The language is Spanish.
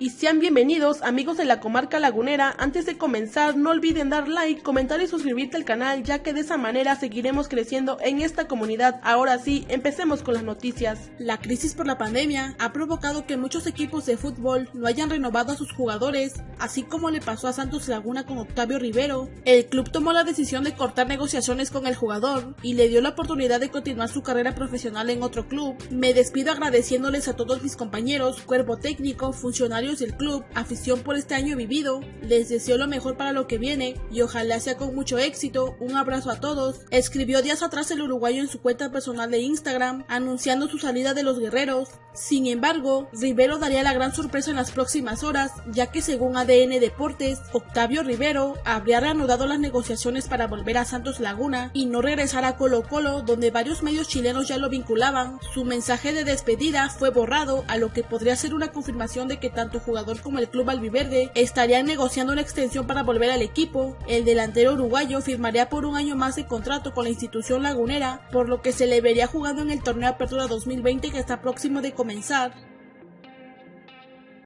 y sean bienvenidos amigos de la comarca lagunera. Antes de comenzar no olviden dar like, comentar y suscribirte al canal ya que de esa manera seguiremos creciendo en esta comunidad. Ahora sí, empecemos con las noticias. La crisis por la pandemia ha provocado que muchos equipos de fútbol no hayan renovado a sus jugadores, así como le pasó a Santos Laguna con Octavio Rivero. El club tomó la decisión de cortar negociaciones con el jugador y le dio la oportunidad de continuar su carrera profesional en otro club. Me despido agradeciéndoles a todos mis compañeros, cuerpo técnico, funcionarios del club, afición por este año vivido, les deseo lo mejor para lo que viene y ojalá sea con mucho éxito, un abrazo a todos, escribió días atrás el uruguayo en su cuenta personal de Instagram, anunciando su salida de los guerreros. Sin embargo, Rivero daría la gran sorpresa en las próximas horas, ya que según ADN Deportes, Octavio Rivero habría reanudado las negociaciones para volver a Santos Laguna y no regresar a Colo Colo, donde varios medios chilenos ya lo vinculaban. Su mensaje de despedida fue borrado, a lo que podría ser una confirmación de que tanto jugador como el club albiverde estarían negociando una extensión para volver al equipo. El delantero uruguayo firmaría por un año más de contrato con la institución lagunera, por lo que se le vería jugando en el torneo Apertura 2020 que está próximo de comenzar.